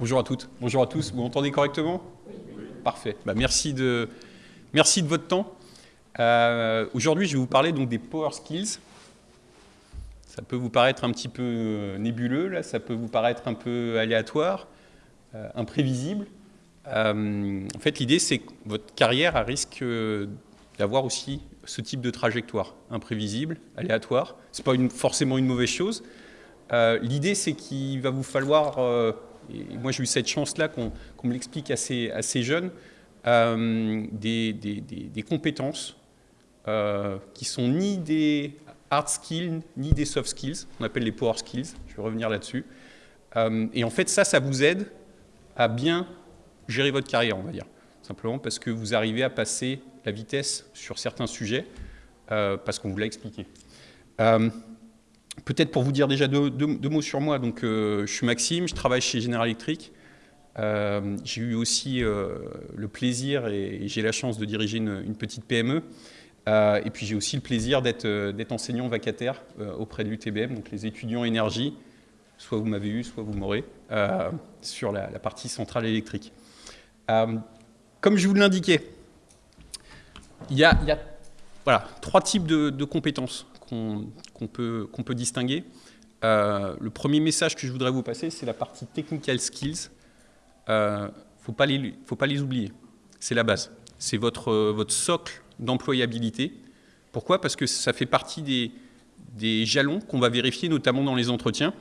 Bonjour à toutes, bonjour à tous. Vous m'entendez correctement? Oui. Parfait. Bah, merci, de, merci de votre temps. Euh, Aujourd'hui, je vais vous parler donc des Power Skills. Ça peut vous paraître un petit peu euh, nébuleux, là, ça peut vous paraître un peu aléatoire, euh, imprévisible. Euh, en fait, l'idée, c'est que votre carrière risque euh, d'avoir aussi ce type de trajectoire, imprévisible, aléatoire. Ce n'est pas une, forcément une mauvaise chose. L'idée, c'est qu'il va vous falloir, et moi j'ai eu cette chance-là qu'on qu me l'explique assez, assez jeune, des, des, compétences qui sont ni des hard skills, ni des soft skills, on appelle les power skills, je vais revenir là-dessus. et en fait, ça, ça vous aide à bien gérer votre carrière, on va dire. Simplement parce que vous arrivez à passer la vitesse sur certains sujets, euh, parce qu'on vous l'a expliqué. Peut-être pour vous dire déjà deux, mots sur moi. Donc, euh, je suis Maxime, je travaille chez General Electric. Euh, j'ai eu aussi euh, le plaisir et, j'ai la chance de diriger une, petite PME. et puis j'ai aussi le plaisir d'être enseignant vacataire auprès de l'UTBM, donc les étudiants énergie. Soit vous m'avez eu, soit vous m'aurez, sur la, partie centrale électrique. comme je vous l'indiquais, il y a, voilà, trois types de compétences qu'on qu peut, peut, distinguer. Euh, le premier message que je voudrais vous passer, c'est la partie technical skills. Il euh, ne faut, pas les, oublier. C'est la base. C'est votre, votre socle d'employabilité. Pourquoi? Parce que ça fait partie des, des jalons qu'on va vérifier, notamment dans les entretiens.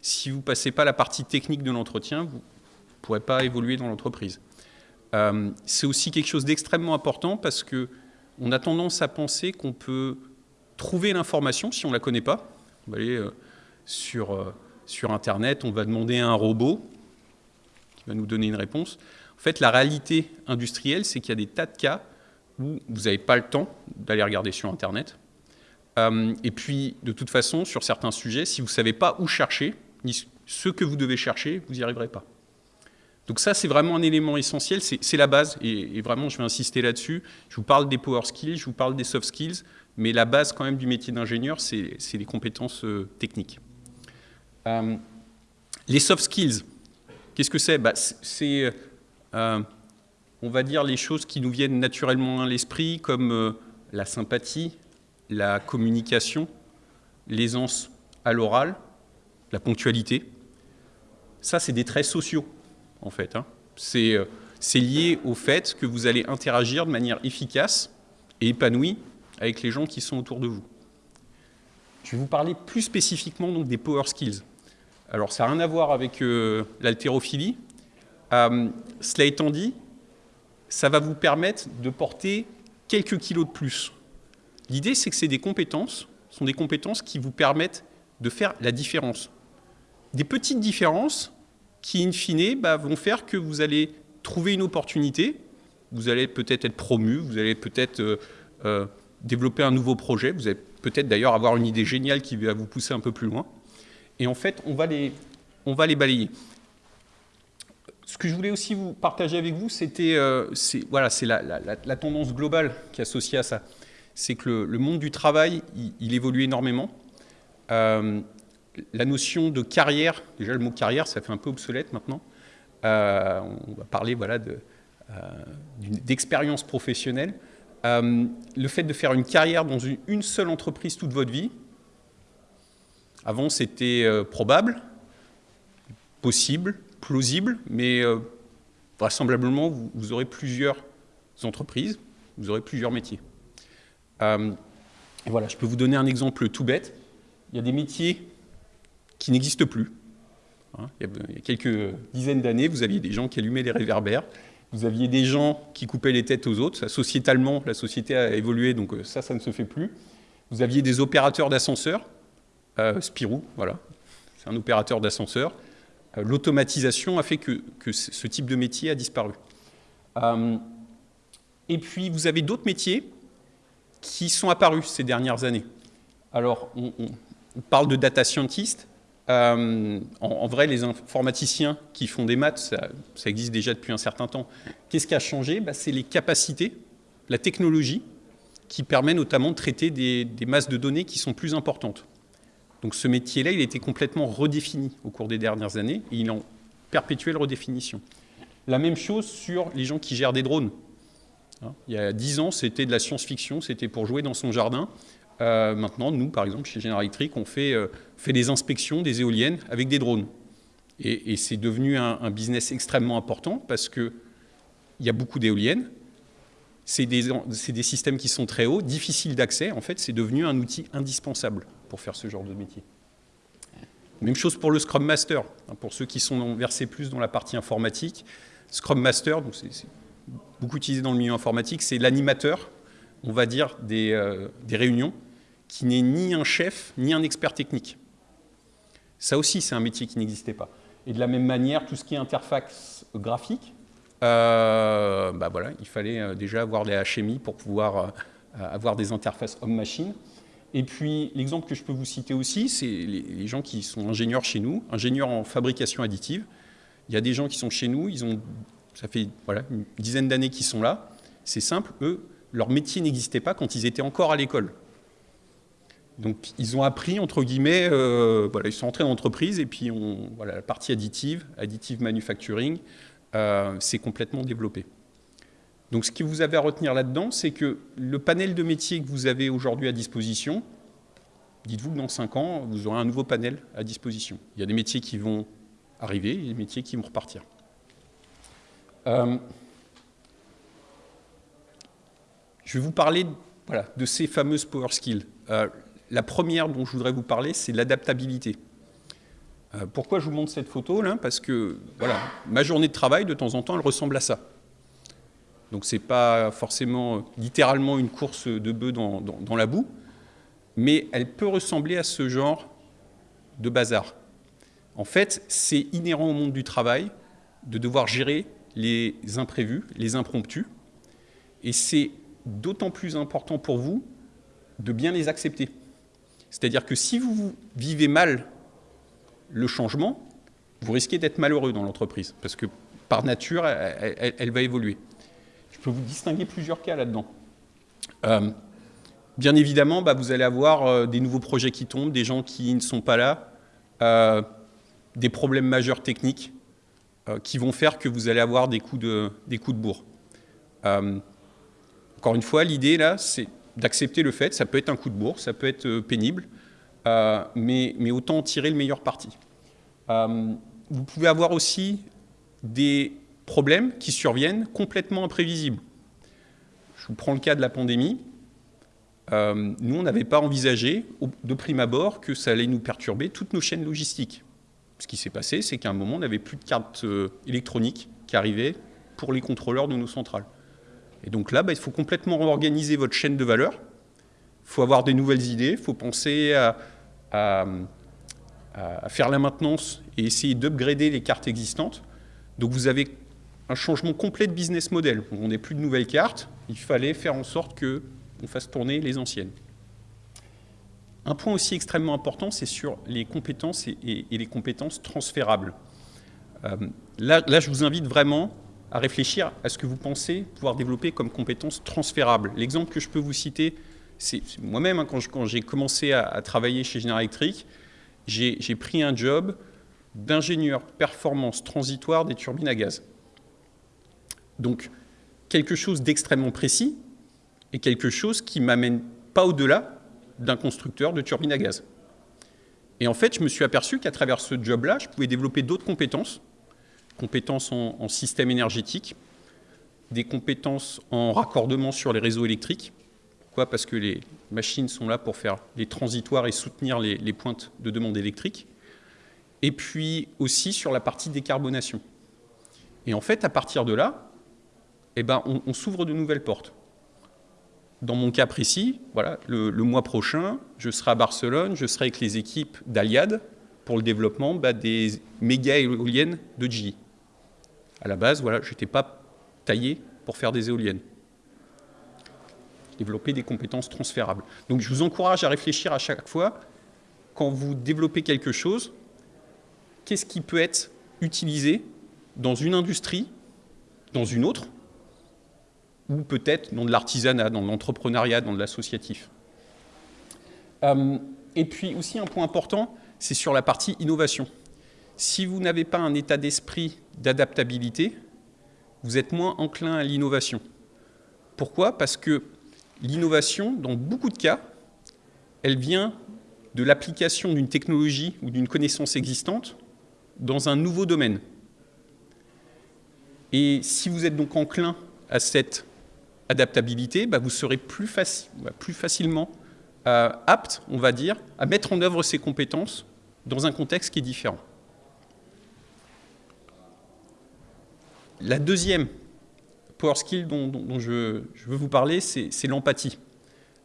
Si vous ne passez pas la partie technique de l'entretien, vous ne pourrez pas évoluer dans l'entreprise. Euh, c'est aussi quelque chose d'extrêmement important parce que on a tendance à penser qu'on peut trouver l'information si on ne la connaît pas. On va aller euh, sur, euh, sur Internet, on va demander à un robot qui va nous donner une réponse. En fait, la réalité industrielle, c'est qu'il y a des tas de cas où vous n'avez pas le temps d'aller regarder sur Internet. Euh, et puis, de toute façon, sur certains sujets, si vous ne savez pas où chercher, ni ce que vous devez chercher, vous n'y arriverez pas. Donc ça, c'est vraiment un élément essentiel, c'est la base, et, et, vraiment, je vais insister là-dessus. Je vous parle des power skills, je vous parle des soft skills, mais la base quand même du métier d'ingénieur, c'est les compétences euh, techniques. Euh, les soft skills, qu'est-ce que c'est? Bah, C'est, euh, on va dire, les choses qui nous viennent naturellement à l'esprit, comme la sympathie, la communication, l'aisance à l'oral, la ponctualité. Ça, c'est des traits sociaux, en fait. Hein. C'est lié au fait que vous allez interagir de manière efficace et épanouie avec les gens qui sont autour de vous. Je vais vous parler plus spécifiquement donc, des power skills. Alors ça n'a rien à voir avec euh, l'haltérophilie. Euh, cela étant dit, ça va vous permettre de porter quelques kilos de plus. L'idée, c'est que c'est des compétences, sont des compétences qui vous permettent de faire la différence. Des petites différences qui, in fine, bah, vont faire que vous allez trouver une opportunité, vous allez peut-être être promu, vous allez peut-être euh, euh, développer un nouveau projet. Vous allez peut-être d'ailleurs avoir une idée géniale qui va vous pousser un peu plus loin. Et en fait, on va les, on va les balayer. Ce que je voulais aussi vous partager avec vous, c'était euh, voilà, la, la, la, tendance globale qui est associée à ça. C'est que le, monde du travail, il, évolue énormément. Euh, la notion de carrière, déjà le mot carrière, ça fait un peu obsolète maintenant. Euh, on va parler voilà, d'expérience de, professionnelle. Euh, le fait de faire une carrière dans une, seule entreprise toute votre vie, avant c'était euh, probable, possible, plausible, mais euh, vraisemblablement vous, aurez plusieurs entreprises, vous aurez plusieurs métiers. Et voilà, je peux vous donner un exemple tout bête. Il y a des métiers qui n'existent plus. Hein, il y a quelques dizaines d'années, vous aviez des gens qui allumaient les réverbères, vous aviez des gens qui coupaient les têtes aux autres. Sociétalement, la société a évolué, donc euh, ça, ça ne se fait plus. Vous aviez des opérateurs d'ascenseurs. Euh, Spirou, voilà, c'est un opérateur d'ascenseur. Euh, L'automatisation a fait que, ce type de métier a disparu. Et puis, vous avez d'autres métiers qui sont apparus ces dernières années. Alors, on parle de data scientist. Euh, en, vrai, les informaticiens qui font des maths, ça, existe déjà depuis un certain temps. Qu'est-ce qui a changé? Bah, C'est les capacités, la technologie, qui permet notamment de traiter des, des, masses de données qui sont plus importantes. Donc ce métier-là, il a été complètement redéfini au cours des dernières années, et il est en perpétuelle redéfinition. La même chose sur les gens qui gèrent des drones. Hein, il y a 10 ans, c'était de la science-fiction, c'était pour jouer dans son jardin. Euh, maintenant, nous, par exemple, chez General Electric, on fait, euh, des inspections des éoliennes avec des drones. Et, c'est devenu un, business extrêmement important parce qu'il y a beaucoup d'éoliennes. C'est des, systèmes qui sont très hauts, difficiles d'accès. En fait, c'est devenu un outil indispensable pour faire ce genre de métier. Même chose pour le Scrum Master. Hein, pour ceux qui sont versés plus dans la partie informatique, Scrum Master, c'est beaucoup utilisé dans le milieu informatique, c'est l'animateur, on va dire, des, euh, des réunions, qui n'est ni un chef, ni un expert technique. Ça aussi, c'est un métier qui n'existait pas. Et de la même manière, tout ce qui est interface graphique, euh, bah voilà, il fallait euh, déjà avoir des HMI pour pouvoir avoir des interfaces homme-machine. Et puis, l'exemple que je peux vous citer aussi, c'est les, gens qui sont ingénieurs chez nous, ingénieurs en fabrication additive. Il y a des gens qui sont chez nous, ils ont, ça fait voilà, une dizaine d'années qu'ils sont là. C'est simple, eux, leur métier n'existait pas quand ils étaient encore à l'école. Donc, ils ont appris, entre guillemets, euh, voilà, ils sont entrés dans l'entreprise et puis on, voilà, la partie additive, additive manufacturing, euh, s'est complètement développée. Donc ce que vous avez à retenir là-dedans, c'est que le panel de métiers que vous avez aujourd'hui à disposition, dites-vous que dans 5 ans, vous aurez un nouveau panel à disposition. Il y a des métiers qui vont arriver et des métiers qui vont repartir. Euh, je vais vous parler de ces fameuses power skills. Euh, la première dont je voudrais vous parler, c'est l'adaptabilité. Euh, pourquoi je vous montre cette photo là? Parce que voilà, ma journée de travail, de temps en temps, elle ressemble à ça. Donc ce n'est pas forcément littéralement une course de bœufs dans, la boue, mais elle peut ressembler à ce genre de bazar. En fait, c'est inhérent au monde du travail de devoir gérer les imprévus, les impromptus, et c'est d'autant plus important pour vous de bien les accepter. C'est-à-dire que si vous vivez mal le changement, vous risquez d'être malheureux dans l'entreprise, parce que par nature, elle va évoluer. Je peux vous distinguer plusieurs cas là-dedans. Euh, bien évidemment, bah, vous allez avoir euh, des nouveaux projets qui tombent, des gens qui ne sont pas là, euh, des problèmes majeurs techniques qui vont faire que vous allez avoir des coups de, des coups de bourre. encore une fois, l'idée là, c'est d'accepter le fait, ça peut être un coup de bourre, ça peut être pénible, mais, mais, autant tirer le meilleur parti. vous pouvez avoir aussi des problèmes qui surviennent complètement imprévisibles. Je vous prends le cas de la pandémie. Euh, nous, on n'avait pas envisagé de prime abord que ça allait nous perturber toutes nos chaînes logistiques. Ce qui s'est passé, c'est qu'à un moment, on n'avait plus de cartes euh, électroniques qui arrivaient pour les contrôleurs de nos centrales. Et donc là, bah, il faut complètement réorganiser votre chaîne de valeur. Il faut avoir des nouvelles idées, il faut penser à, faire la maintenance et essayer d'upgrader les cartes existantes. Donc vous avez un changement complet de business model. On n'est plus de nouvelles cartes, il fallait faire en sorte qu'on fasse tourner les anciennes. Un point aussi extrêmement important, c'est sur les compétences et, les compétences transférables. Euh, là, je vous invite vraiment à réfléchir à ce que vous pensez pouvoir développer comme compétences transférables. L'exemple que je peux vous citer, c'est moi-même, hein, quand j'ai commencé à, travailler chez General Electric, j'ai pris un job d'ingénieur performance transitoire des turbines à gaz. Donc, quelque chose d'extrêmement précis et quelque chose qui ne m'amène pas au-delà d'un constructeur de turbines à gaz. Et en fait, je me suis aperçu qu'à travers ce job-là, je pouvais développer d'autres compétences, compétences en, système énergétique, des compétences en raccordement sur les réseaux électriques. Pourquoi? Parce que les machines sont là pour faire les transitoires et soutenir les, pointes de demande électrique. Et puis aussi sur la partie décarbonation. Et en fait, à partir de là, eh ben, on, s'ouvre de nouvelles portes. Dans mon cas précis, voilà, le, mois prochain, je serai à Barcelone, je serai avec les équipes d'Aliad pour le développement bah, des méga éoliennes de GE. À la base, voilà, je n'étais pas taillé pour faire des éoliennes. Développer des compétences transférables. Donc je vous encourage à réfléchir à chaque fois, quand vous développez quelque chose, qu'est-ce qui peut être utilisé dans une industrie, dans une autre, ou peut-être dans de l'artisanat, dans l'entrepreneuriat, dans de l'associatif? Euh, et puis aussi un point important, c'est sur la partie innovation. si vous n'avez pas un état d'esprit d'adaptabilité, vous êtes moins enclin à l'innovation. Pourquoi? Parce que l'innovation, dans beaucoup de cas, elle vient de l'application d'une technologie ou d'une connaissance existante dans un nouveau domaine. Et si vous êtes donc enclin à cette adaptabilité, bah, vous serez plus, bah, facilement euh, apte, on va dire, à mettre en œuvre ces compétences dans un contexte qui est différent. La deuxième power skill dont, je, veux vous parler, c'est l'empathie.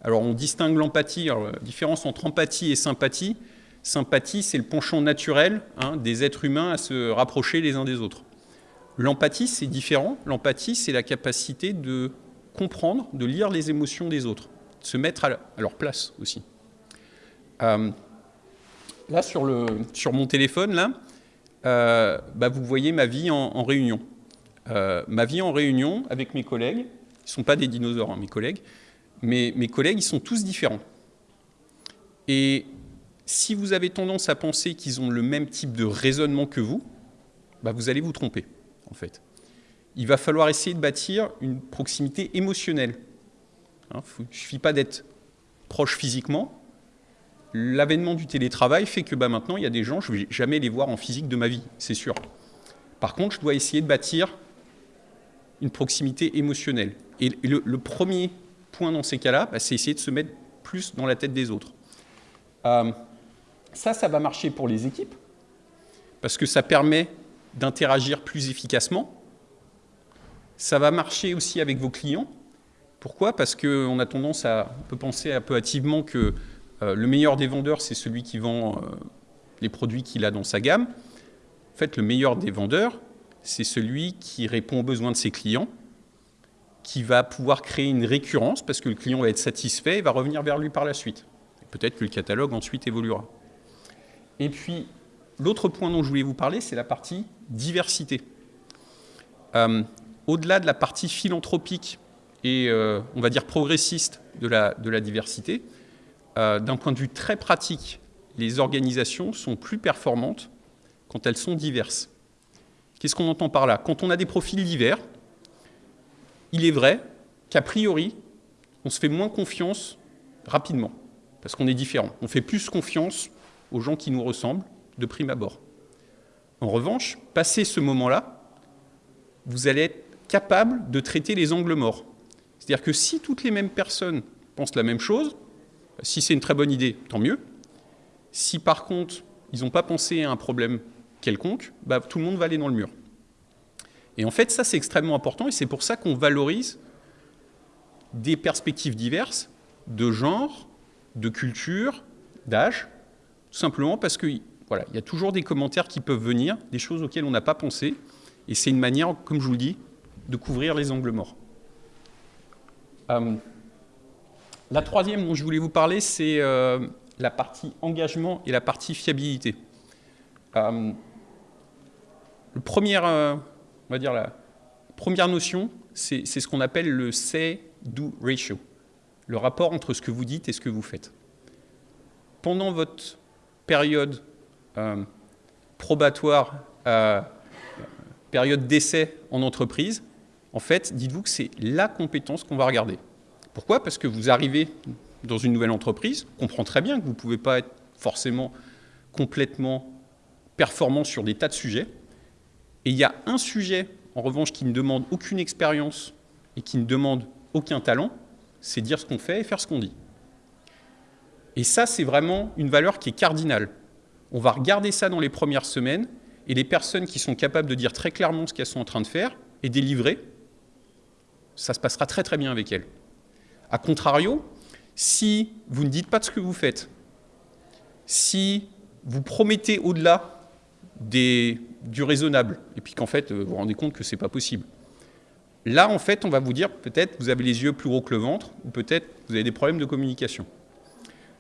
Alors on distingue l'empathie, la différence entre empathie et sympathie. Sympathie, c'est le penchant naturel hein, des êtres humains à se rapprocher les uns des autres. L'empathie, c'est différent. L'empathie, c'est la capacité de comprendre, de lire les émotions des autres, de se mettre à leur place aussi. Euh, là, sur, le, sur, mon téléphone, là, euh, bah, vous voyez ma vie en, réunion. Euh, ma vie en réunion avec mes collègues, ils ne sont pas des dinosaures, hein, mes collègues, mais mes collègues, ils sont tous différents. Et si vous avez tendance à penser qu'ils ont le même type de raisonnement que vous, bah, vous allez vous tromper, en fait. Il va falloir essayer de bâtir une proximité émotionnelle. Hein, il ne suffit pas d'être proche physiquement. L'avènement du télétravail fait que bah, maintenant, il y a des gens, je ne vais jamais les voir en physique de ma vie, c'est sûr. Par contre, je dois essayer de bâtir une proximité émotionnelle. Et le, premier point dans ces cas-là, bah, c'est essayer de se mettre plus dans la tête des autres. Euh, ça, ça va marcher pour les équipes, parce que ça permet d'interagir plus efficacement. Ça va marcher aussi avec vos clients. Pourquoi? Parce qu'on a tendance à on peut penser un peu hâtivement que le meilleur des vendeurs, c'est celui qui vend euh, les produits qu'il a dans sa gamme. En fait, le meilleur des vendeurs, c'est celui qui répond aux besoins de ses clients, qui va pouvoir créer une récurrence parce que le client va être satisfait et va revenir vers lui par la suite. Peut-être que le catalogue ensuite évoluera. Et puis, l'autre point dont je voulais vous parler, c'est la partie diversité. Euh, au-delà de la partie philanthropique et, euh, on va dire, progressiste de la diversité, euh, d'un point de vue très pratique, les organisations sont plus performantes quand elles sont diverses. Qu'est-ce qu'on entend par là? Quand on a des profils divers, il est vrai qu'a priori, on se fait moins confiance rapidement, parce qu'on est différent. On fait plus confiance aux gens qui nous ressemblent de prime abord. En revanche, passé ce moment-là, vous allez être capable de traiter les angles morts. C'est-à-dire que si toutes les mêmes personnes pensent la même chose, si c'est une très bonne idée, tant mieux. Si par contre, ils n'ont pas pensé à un problème quelconque, bah, tout le monde va aller dans le mur. Et en fait, ça, c'est extrêmement important, et c'est pour ça qu'on valorise des perspectives diverses, de genre, de culture, d'âge, simplement parce que voilà, il y a toujours des commentaires qui peuvent venir, des choses auxquelles on n'a pas pensé, et c'est une manière, comme je vous le dis, de couvrir les angles morts. Euh, la troisième dont je voulais vous parler, c'est euh, la partie engagement et la partie fiabilité. Euh, dire la première notion, c'est ce qu'on appelle le say-do ratio, le rapport entre ce que vous dites et ce que vous faites. Pendant votre période euh, probatoire, euh, période d'essai en entreprise, en fait, dites-vous que c'est la compétence qu'on va regarder. Pourquoi? Parce que vous arrivez dans une nouvelle entreprise, on comprend très bien que vous ne pouvez pas être forcément complètement performant sur des tas de sujets. Et il y a un sujet, en revanche, qui ne demande aucune expérience et qui ne demande aucun talent, c'est dire ce qu'on fait et faire ce qu'on dit. Et ça, c'est vraiment une valeur qui est cardinale. On va regarder ça dans les premières semaines, et les personnes qui sont capables de dire très clairement ce qu'elles sont en train de faire et délivrer, ça se passera très très bien avec elles. A contrario, si vous ne dites pas de ce que vous faites, si vous promettez au-delà du raisonnable, et puis qu'en fait, vous vous rendez compte que ce n'est pas possible, là, en fait, on va vous dire, peut-être, vous avez les yeux plus gros que le ventre, ou peut-être, vous avez des problèmes de communication.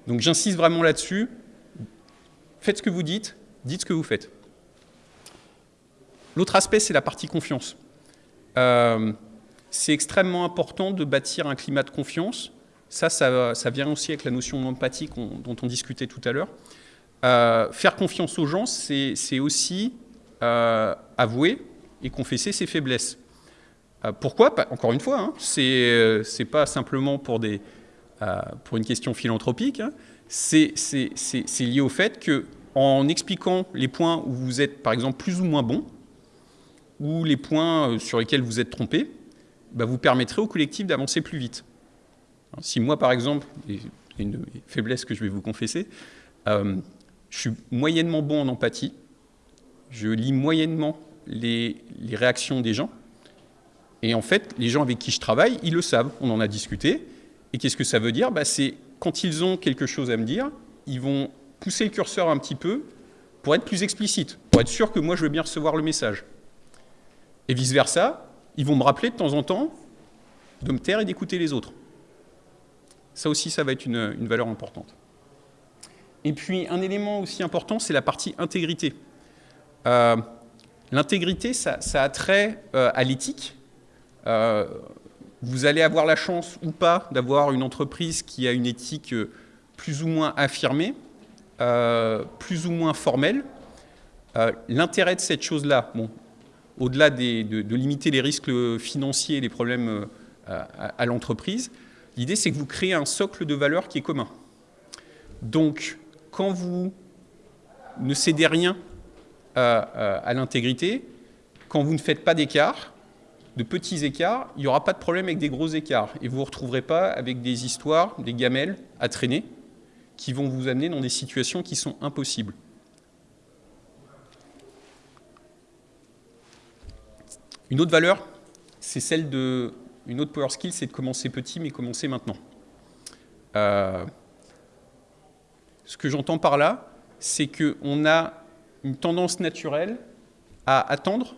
Donc j'insiste vraiment là-dessus. Faites ce que vous dites, dites ce que vous faites. L'autre aspect, c'est la partie confiance. Euh, c'est extrêmement important de bâtir un climat de confiance. Ça, ça, vient aussi avec la notion d'empathie dont on discutait tout à l'heure. euh, faire confiance aux gens, c'est aussi euh, avouer et confesser ses faiblesses. Euh, pourquoi Encore une fois, hein, ce c'est pas simplement pour, des, pour une question philanthropique, hein. c'est lié au fait que en expliquant les points où vous êtes, par exemple, plus ou moins bon, ou les points sur lesquels vous êtes trompé, bah, vous permettrez au collectif d'avancer plus vite. Si moi, par exemple, une faiblesse que je vais vous confesser, je suis moyennement bon en empathie. Je lis moyennement les, réactions des gens. Et en fait, les gens avec qui je travaille, ils le savent. On en a discuté. Et qu'est-ce que ça veut dire? Bah, C'est quand ils ont quelque chose à me dire, ils vont pousser le curseur un petit peu pour être plus explicite, pour être sûr que moi, je veux bien recevoir le message. Et vice-versa, ils vont me rappeler de temps en temps de me taire et d'écouter les autres. Ça aussi, ça va être une valeur importante. Et puis un élément aussi important, c'est la partie intégrité. Euh, l'intégrité, ça, a trait euh, à l'éthique. Euh, vous allez avoir la chance ou pas d'avoir une entreprise qui a une éthique plus ou moins affirmée, plus ou moins formelle. L'intérêt de cette chose-là, bon, au-delà de, de, limiter les risques financiers et les problèmes à, à l'entreprise, l'idée c'est que vous créez un socle de valeurs qui est commun. Donc, quand vous ne cédez rien à, l'intégrité, quand vous ne faites pas d'écart, de petits écarts, il n'y aura pas de problème avec des gros écarts. Et vous ne vous retrouverez pas avec des histoires, des gamelles à traîner, qui vont vous amener dans des situations qui sont impossibles. Une autre valeur, c'est celle de... Une autre power skill, c'est de commencer petit, mais commencer maintenant. Euh, ce que j'entends par là, c'est qu'on a une tendance naturelle à attendre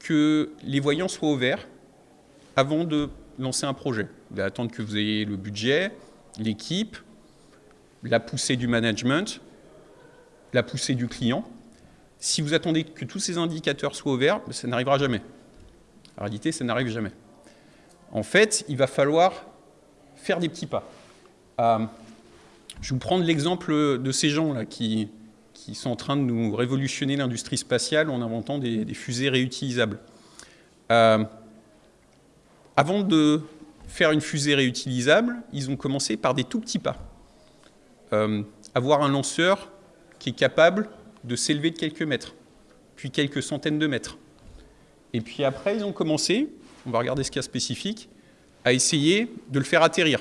que les voyants soient au vert avant de lancer un projet. Vous attendre que vous ayez le budget, l'équipe, la poussée du management, la poussée du client. Si vous attendez que tous ces indicateurs soient au vert, ça n'arrivera jamais. En réalité, ça n'arrive jamais. En fait, il va falloir faire des petits pas. Euh, je vais vous prendre l'exemple de ces gens-là qui, sont en train de nous révolutionner l'industrie spatiale en inventant des, fusées réutilisables. Euh, avant de faire une fusée réutilisable, ils ont commencé par des tout petits pas. Euh, avoir un lanceur qui est capable de s'élever de quelques mètres, puis quelques centaines de mètres. Et puis après, ils ont commencé, on va regarder ce cas spécifique, à essayer de le faire atterrir.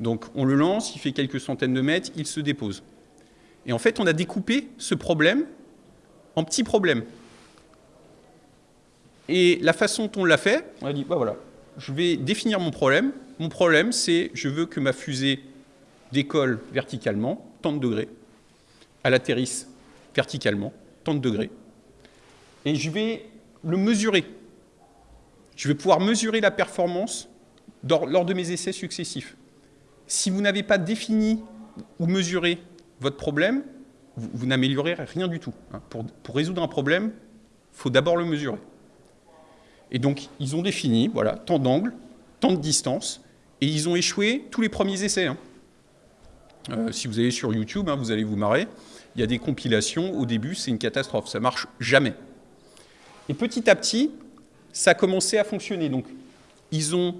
Donc on le lance, il fait quelques centaines de mètres, il se dépose. Et en fait, on a découpé ce problème en petits problèmes. Et la façon dont on l'a fait, on a dit, bah je vais définir mon problème. Mon problème, c'est je veux que ma fusée décolle verticalement, tant de degrés, elle atterrisse verticalement, tant de degrés. Et je vais le mesurer. Je vais pouvoir mesurer la performance lors de mes essais successifs si vous n'avez pas défini ou mesuré votre problème, vous, n'améliorez rien du tout. Hein. Pour, résoudre un problème, il faut d'abord le mesurer. Et donc, ils ont défini, voilà, tant d'angles, tant de distance, et ils ont échoué tous les premiers essais. Hein. Euh, si vous allez sur YouTube, hein, vous allez vous marrer. Il y a des compilations, au début, c'est une catastrophe, ça marche jamais. Et petit à petit, ça a commencé à fonctionner. Donc, ils ont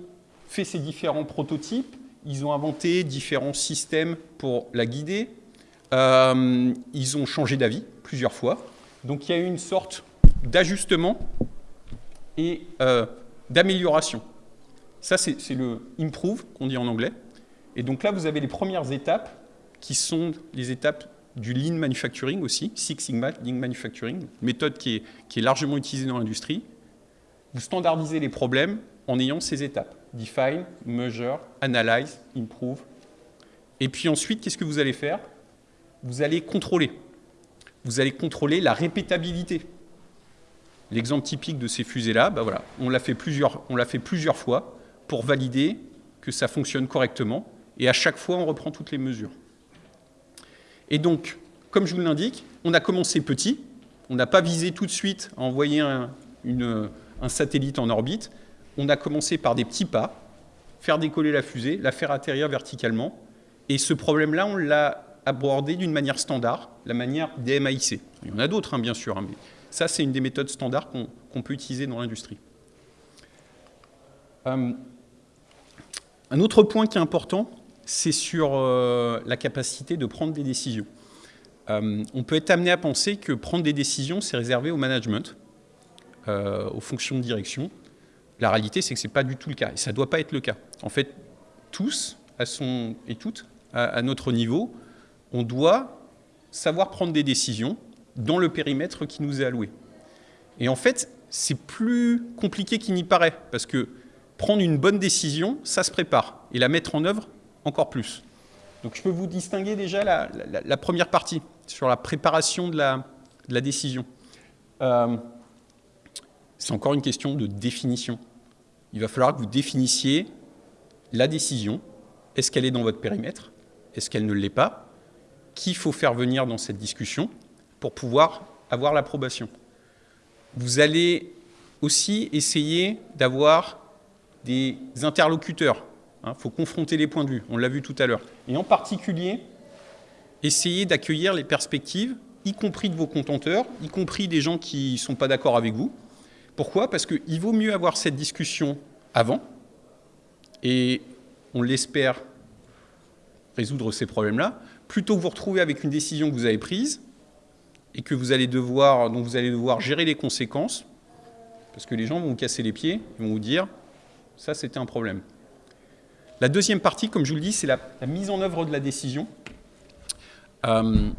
fait ces différents prototypes, ils ont inventé différents systèmes pour la guider. Euh, ils ont changé d'avis plusieurs fois. Donc il y a eu une sorte d'ajustement et euh, d'amélioration. Ça, c'est le improve qu'on dit en anglais. Et donc là, vous avez les premières étapes qui sont les étapes du lean manufacturing aussi, Six Sigma Lean Manufacturing, méthode qui est, largement utilisée dans l'industrie. Vous standardisez les problèmes en ayant ces étapes. Define, Measure, Analyze, Improve. Et puis ensuite, qu'est-ce que vous allez faire? Vous allez contrôler. Vous allez contrôler la répétabilité. L'exemple typique de ces fusées-là, bah voilà, on l'a fait, fait plusieurs fois pour valider que ça fonctionne correctement. Et à chaque fois, on reprend toutes les mesures. Et donc, comme je vous l'indique, on a commencé petit. On n'a pas visé tout de suite à envoyer un, satellite en orbite on a commencé par des petits pas, faire décoller la fusée, la faire atterrir verticalement. Et ce problème-là, on l'a abordé d'une manière standard, la manière DMAIC. Il y en a d'autres, hein, bien sûr, hein, mais ça, c'est une des méthodes standards qu'on peut utiliser dans l'industrie. Euh, un autre point qui est important, c'est sur euh, la capacité de prendre des décisions. Euh, on peut être amené à penser que prendre des décisions, c'est réservé au management, aux fonctions de direction. La réalité, c'est que ce n'est pas du tout le cas, et ça ne doit pas être le cas. En fait, tous, à son, et toutes, à notre niveau, on doit savoir prendre des décisions dans le périmètre qui nous est alloué. Et en fait, c'est plus compliqué qu'il n'y paraît, parce que prendre une bonne décision, ça se prépare, et la mettre en œuvre, encore plus. Donc je peux vous distinguer déjà la, première partie, sur la préparation de la, décision. Euh, c'est encore une question de définition. Il va falloir que vous définissiez la décision. Est-ce qu'elle est dans votre périmètre? Est-ce qu'elle ne l'est pas? Qui faut faire venir dans cette discussion pour pouvoir avoir l'approbation? Vous allez aussi essayer d'avoir des interlocuteurs. Il hein, faut confronter les points de vue, on l'a vu tout à l'heure. Et en particulier, essayer d'accueillir les perspectives, y compris de vos contenteurs, y compris des gens qui ne sont pas d'accord avec vous. Pourquoi? Parce qu'il vaut mieux avoir cette discussion avant, et on l'espère résoudre ces problèmes-là, plutôt que vous retrouver avec une décision que vous avez prise, et que vous allez devoir, dont vous allez devoir gérer les conséquences, parce que les gens vont vous casser les pieds, ils vont vous dire « ça c'était un problème ». La deuxième partie, comme je vous le dis, c'est la, mise en œuvre de la décision. Euh,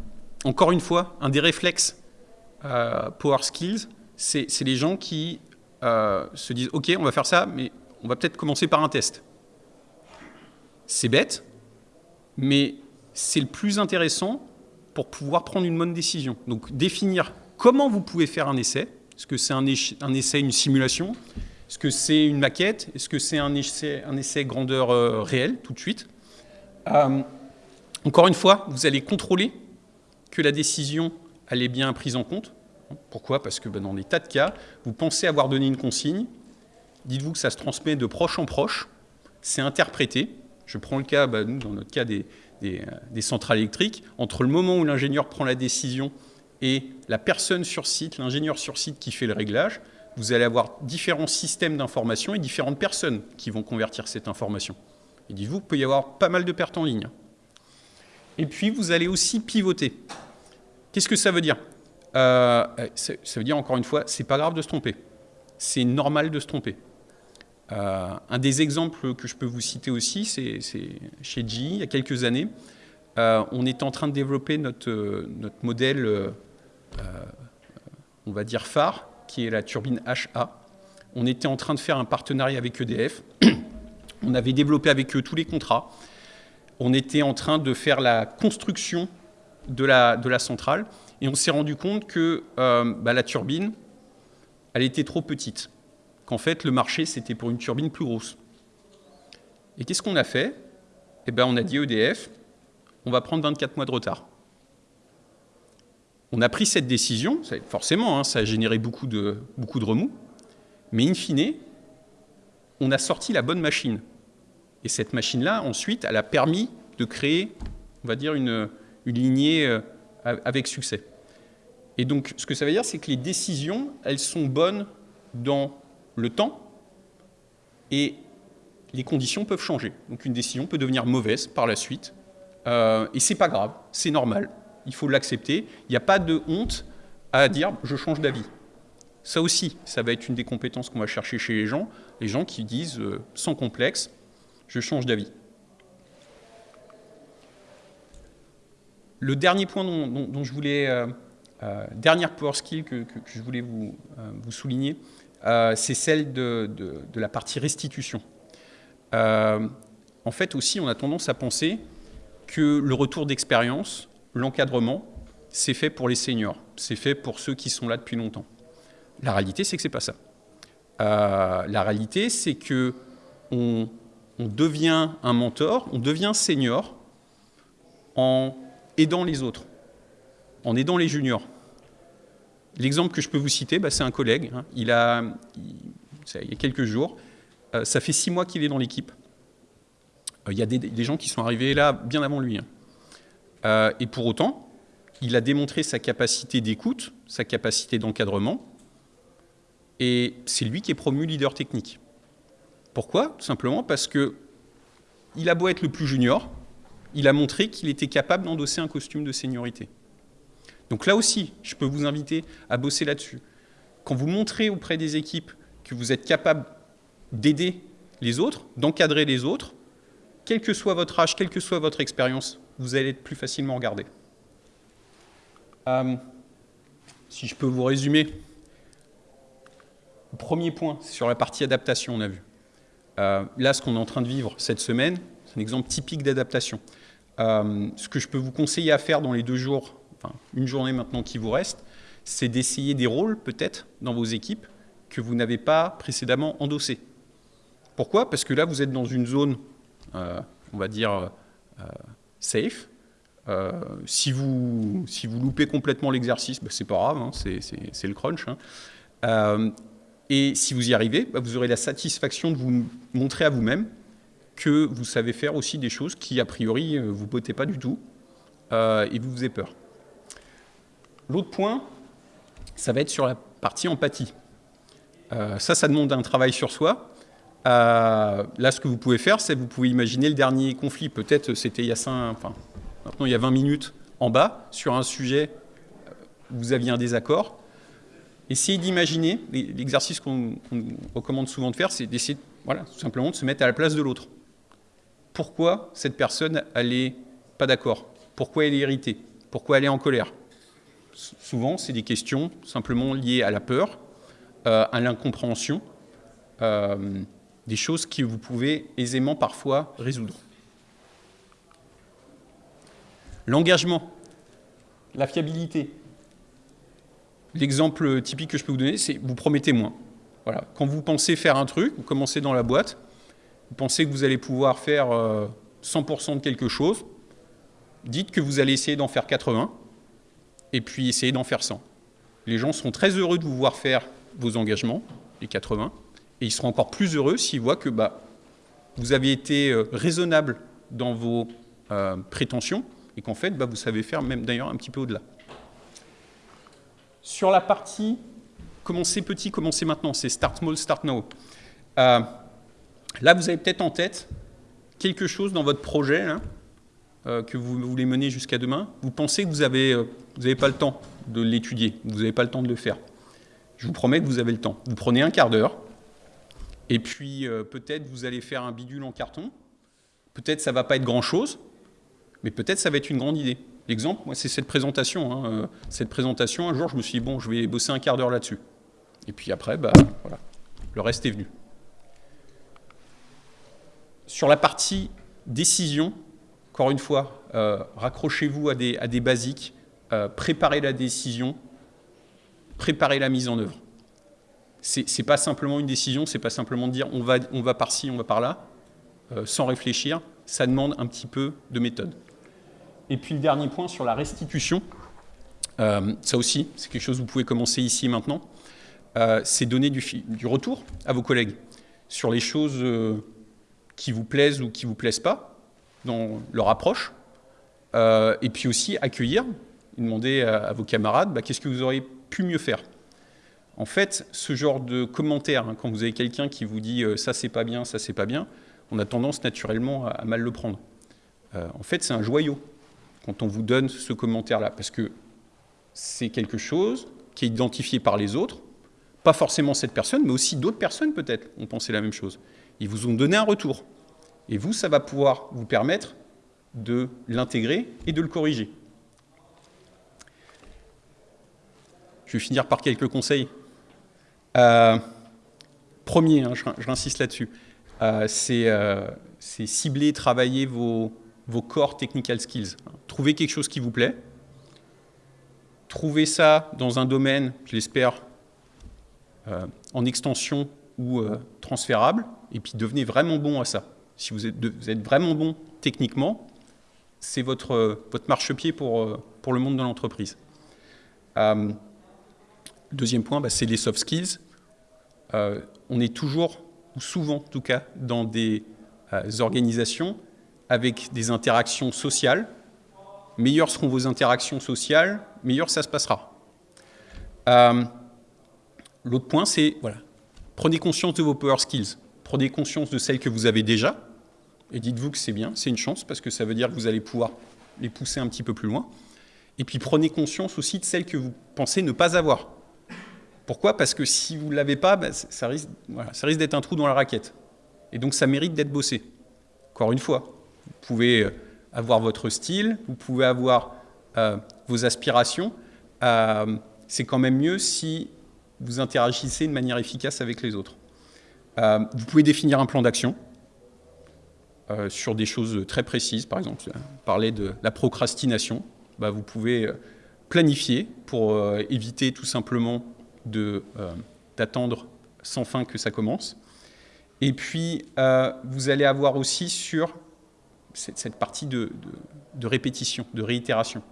encore une fois, un des réflexes euh, Power Skills, c'est les gens qui euh, se disent « ok, on va faire ça, mais on va peut-être commencer par un test ». C'est bête, mais c'est le plus intéressant pour pouvoir prendre une bonne décision. Donc définir comment vous pouvez faire un essai. Est-ce que c'est un, essai, une simulation Est-ce que c'est une maquette? Est-ce que c'est un essai, grandeur euh, réelle tout de suite? Euh, Encore une fois, vous allez contrôler que la décision elle est bien prise en compte. Pourquoi? Parce que ben, dans des tas de cas, vous pensez avoir donné une consigne, dites-vous que ça se transmet de proche en proche, c'est interprété. Je prends le cas, ben, nous, dans notre cas des, euh, des, centrales électriques, entre le moment où l'ingénieur prend la décision et la personne sur site, l'ingénieur sur site qui fait le réglage, vous allez avoir différents systèmes d'information et différentes personnes qui vont convertir cette information. Et dites-vous qu'il peut y avoir pas mal de pertes en ligne. Et puis, vous allez aussi pivoter. Qu'est-ce que ça veut dire? Euh, Ça veut dire, encore une fois, c'est pas grave de se tromper. C'est normal de se tromper. Euh, un des exemples que je peux vous citer aussi, c'est chez GE, il y a quelques années, euh, on est en train de développer notre, notre modèle, on va dire phare, qui est la turbine HA. On était en train de faire un partenariat avec EDF. On avait développé avec eux tous les contrats. On était en train de faire la construction de la, centrale. Et on s'est rendu compte que bah, la turbine, elle était trop petite qu'en fait, le marché, c'était pour une turbine plus grosse. Et qu'est-ce qu'on a fait? Eh bien, on a dit EDF, on va prendre 24 mois de retard. On a pris cette décision, forcément, hein, ça a généré beaucoup de, beaucoup de remous, mais in fine, on a sorti la bonne machine. Et cette machine-là, ensuite, elle a permis de créer, on va dire, une, lignée euh, avec succès. Et donc, ce que ça veut dire, c'est que les décisions, elles sont bonnes dans le temps et les conditions peuvent changer. Donc une décision peut devenir mauvaise par la suite. Euh, et c'est pas grave, c'est normal. Il faut l'accepter. Il n'y a pas de honte à dire je change d'avis. Ça aussi, ça va être une des compétences qu'on va chercher chez les gens. Les gens qui disent euh, sans complexe, je change d'avis. Le dernier point dont, je voulais, euh, dernière power skill que, je voulais vous, souligner, euh, c'est celle de, la partie restitution. Euh, en fait aussi, on a tendance à penser que le retour d'expérience, l'encadrement, c'est fait pour les seniors, c'est fait pour ceux qui sont là depuis longtemps. La réalité, c'est que c'est pas ça. Euh, la réalité, c'est que on, devient un mentor, on devient senior en aidant les autres, en aidant les juniors. L'exemple que je peux vous citer, bah, c'est un collègue. Hein. Il, a, y a quelques jours, euh, ça fait six mois qu'il est dans l'équipe. Euh, il y a des, gens qui sont arrivés là bien avant lui. Hein. Et pour autant, il a démontré sa capacité d'écoute, sa capacité d'encadrement, et c'est lui qui est promu leader technique. Pourquoi? Tout simplement parce que il a beau être le plus junior, il a montré qu'il était capable d'endosser un costume de seniorité. Donc là aussi, je peux vous inviter à bosser là-dessus. Quand vous montrez auprès des équipes que vous êtes capable d'aider les autres, d'encadrer les autres, quel que soit votre âge, quelle que soit votre expérience, vous allez être plus facilement regardé. Euh, si je peux vous résumer, premier point, sur la partie adaptation, on a vu. Euh, là, ce qu'on est en train de vivre cette semaine, c'est un exemple typique d'adaptation. Euh, ce que je peux vous conseiller à faire dans les deux jours, enfin une journée maintenant qui vous reste, c'est d'essayer des rôles peut-être dans vos équipes que vous n'avez pas précédemment endossés. Pourquoi? Parce que là, vous êtes dans une zone, on va dire, safe. si, vous, si vous loupez complètement l'exercice, bah, c'est pas grave, hein, c'est le crunch. Hein. Et si vous y arrivez, bah, vous aurez la satisfaction de vous montrer à vous-même que vous savez faire aussi des choses qui, a priori, euh, vous potez pas du tout euh, et vous avez peur. L'autre point, ça va être sur la partie empathie. Euh, ça, ça demande un travail sur soi. Là, ce que vous pouvez faire, c'est vous pouvez imaginer le dernier conflit. Peut-être c'était il y a 5, enfin, maintenant il y a 20 minutes en bas, sur un sujet, vous aviez un désaccord. Essayez d'imaginer, l'exercice qu'on recommande souvent de faire, c'est d'essayer voilà, tout simplement de se mettre à la place de l'autre. Pourquoi cette personne, elle n'est pas d'accord? Pourquoi elle est irritée? Pourquoi elle est en colère? Souvent, c'est des questions simplement liées à la peur, euh, à l'incompréhension, euh, des choses que vous pouvez aisément parfois résoudre. L'engagement, la fiabilité, L'exemple typique que je peux vous donner, c'est vous promettez moins. Voilà. Quand vous pensez faire un truc, vous commencez dans la boîte, vous pensez que vous allez pouvoir faire 100% euh, de quelque chose, dites que vous allez essayer d'en faire 80, et puis essayez d'en faire 100. Les gens seront très heureux de vous voir faire vos engagements, les 80, et ils seront encore plus heureux s'ils voient que bah, vous avez été euh, raisonnable dans vos euh, prétentions, et qu'en fait, bah, vous savez faire même d'ailleurs un petit peu au-delà. Sur la partie commencer petit, commencer maintenant, c'est start small, start now. Euh, là, vous avez peut-être en tête quelque chose dans votre projet hein, que vous voulez mener jusqu'à demain. Vous pensez que vous n'avez vous pas le temps de l'étudier, vous n'avez pas le temps de le faire. Je vous promets que vous avez le temps. Vous prenez un quart d'heure, et puis peut-être vous allez faire un bidule en carton. Peut-être ça ne va pas être grand-chose, mais peut-être ça va être une grande idée. L'exemple, moi, c'est cette présentation. Hein. Euh, cette présentation, un jour, je me suis dit, bon, je vais bosser un quart d'heure là-dessus. Et puis après, bah, voilà, le reste est venu. Sur la partie décision, encore une fois, euh, raccrochez-vous à des, à des basiques, euh, préparez la décision, préparez la mise en œuvre. Ce n'est pas simplement une décision, c'est pas simplement de dire on va, on va par-ci, on va par-là, sans réfléchir, ça demande un petit peu de méthode. Et puis le dernier point sur la restitution, euh, ça aussi, c'est quelque chose que vous pouvez commencer ici et maintenant, euh, c'est donner du, retour à vos collègues sur les choses euh, qui vous plaisent ou qui ne vous plaisent pas dans leur approche, et puis aussi accueillir, demander à, vos camarades bah, qu'est-ce que vous auriez pu mieux faire? En fait, ce genre de commentaire, hein, quand vous avez quelqu'un qui vous dit ça c'est pas bien, ça c'est pas bien, on a tendance naturellement à mal le prendre. en fait, c'est un joyau quand on vous donne ce commentaire-là, parce que c'est quelque chose qui est identifié par les autres, pas forcément cette personne, mais aussi d'autres personnes peut-être ont pensé la même chose. Ils vous ont donné un retour. Et vous, ça va pouvoir vous permettre de l'intégrer et de le corriger. Je vais finir par quelques conseils. Euh, premier, hein, j'insiste là-dessus, euh, euh, c'est cibler, travailler vos, vos core technical skills. Trouvez quelque chose qui vous plaît. Trouvez ça dans un domaine, je l'espère, en extension ou transférable, et puis devenez vraiment bon à ça. Si vous êtes, vraiment bon techniquement, c'est votre, votre marchepied pour, pour le monde de l'entreprise. Deuxième point, bah, c'est les soft skills. on est toujours, ou souvent en tout cas, dans des organisations avec des interactions sociales meilleures seront vos interactions sociales, meilleur ça se passera. Euh, l'autre point, c'est, voilà, prenez conscience de vos power skills, prenez conscience de celles que vous avez déjà, et dites-vous que c'est bien, c'est une chance, parce que ça veut dire que vous allez pouvoir les pousser un petit peu plus loin. Et puis prenez conscience aussi de celles que vous pensez ne pas avoir. Pourquoi? Parce que si vous ne l'avez pas, ça risque, ça risque d'être un trou dans la raquette. Et donc ça mérite d'être bossé. Encore une fois, vous pouvez euh, avoir votre style, vous pouvez avoir euh, vos aspirations. Euh, c'est quand même mieux si vous interagissez de manière efficace avec les autres. vous pouvez définir un plan d'action sur des choses très précises. Par exemple, parler de la procrastination. Bah, vous pouvez planifier pour éviter tout simplement d'attendre sans fin que ça commence. Et puis, euh, vous allez avoir aussi sur cette, partie de, répétition, de réitération.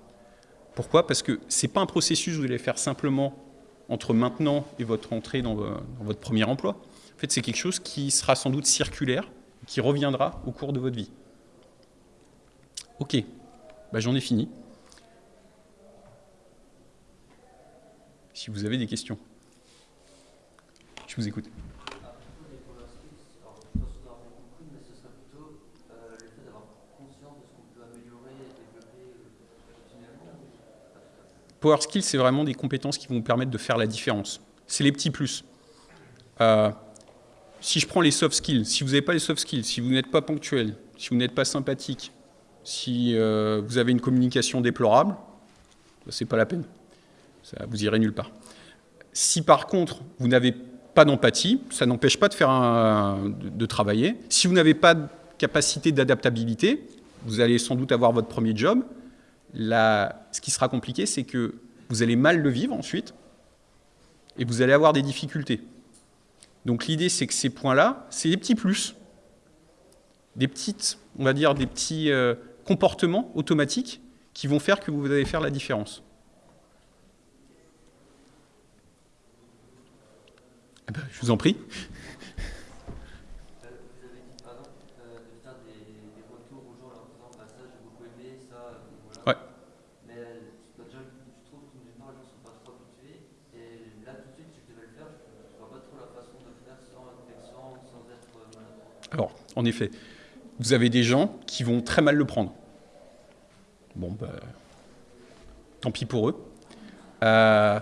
Pourquoi? Parce que ce n'est pas un processus que vous allez faire simplement entre maintenant et votre entrée dans, votre premier emploi. En fait, c'est quelque chose qui sera sans doute circulaire, qui reviendra au cours de votre vie. Ok, bah, j'en ai fini. Si vous avez des questions, je vous écoute. Power Skills, c'est vraiment des compétences qui vont vous permettre de faire la différence. C'est les petits plus. Euh, si je prends les soft skills, si vous n'avez pas les soft skills, si vous n'êtes pas ponctuel, si vous n'êtes pas sympathique, si euh, vous avez une communication déplorable, ce n'est pas la peine. Ça, vous irez nulle part. Si par contre, vous n'avez pas d'empathie, ça n'empêche pas de, faire un, de travailler. Si vous n'avez pas de capacité d'adaptabilité, vous allez sans doute avoir votre premier job, ce qui sera compliqué, c'est que vous allez mal le vivre ensuite et vous allez avoir des difficultés. Donc l'idée, c'est que ces points-là, c'est des petits plus, des petites, on va dire, des petits euh, comportements automatiques qui vont faire que vous allez faire la différence. Eh ben, je vous en prie. Alors, en effet, vous avez des gens qui vont très mal le prendre. Bon, ben, tant pis pour eux. Euh,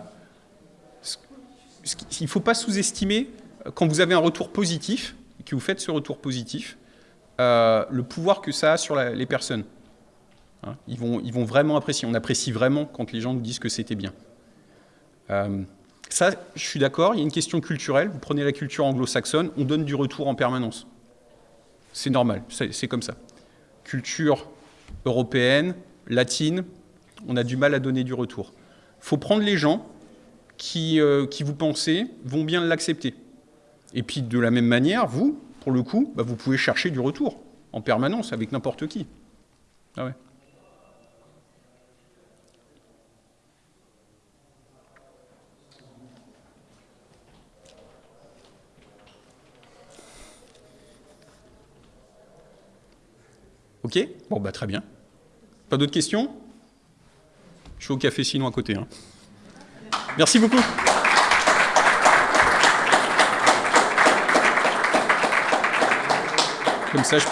il ne faut pas sous-estimer, quand vous avez un retour positif, que vous faites ce retour positif, euh, le pouvoir que ça a sur les personnes. Hein, ils, vont, ils vont vraiment apprécier. On apprécie vraiment quand les gens nous disent que c'était bien. Euh, ça, je suis d'accord, il y a une question culturelle. Vous prenez la culture anglo-saxonne, on donne du retour en permanence. C'est normal, c'est comme ça. Culture européenne, latine, on a du mal à donner du retour. Il faut prendre les gens qui, euh, qui vous pensez vont bien l'accepter. Et puis de la même manière, vous, pour le coup, bah, vous pouvez chercher du retour en permanence avec n'importe qui. Ah ouais. Ok Bon, bah très bien. Pas d'autres questions? Je suis au café sinon à côté. Hein. Merci beaucoup.